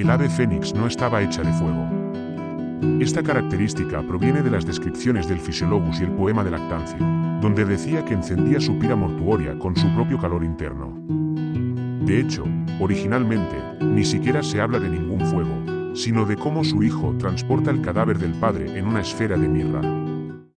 El ave fénix no estaba hecha de fuego. Esta característica proviene de las descripciones del Fisiologus y el poema de Lactancio, donde decía que encendía su pira mortuoria con su propio calor interno. De hecho, originalmente, ni siquiera se habla de ningún fuego, sino de cómo su hijo transporta el cadáver del padre en una esfera de mirra.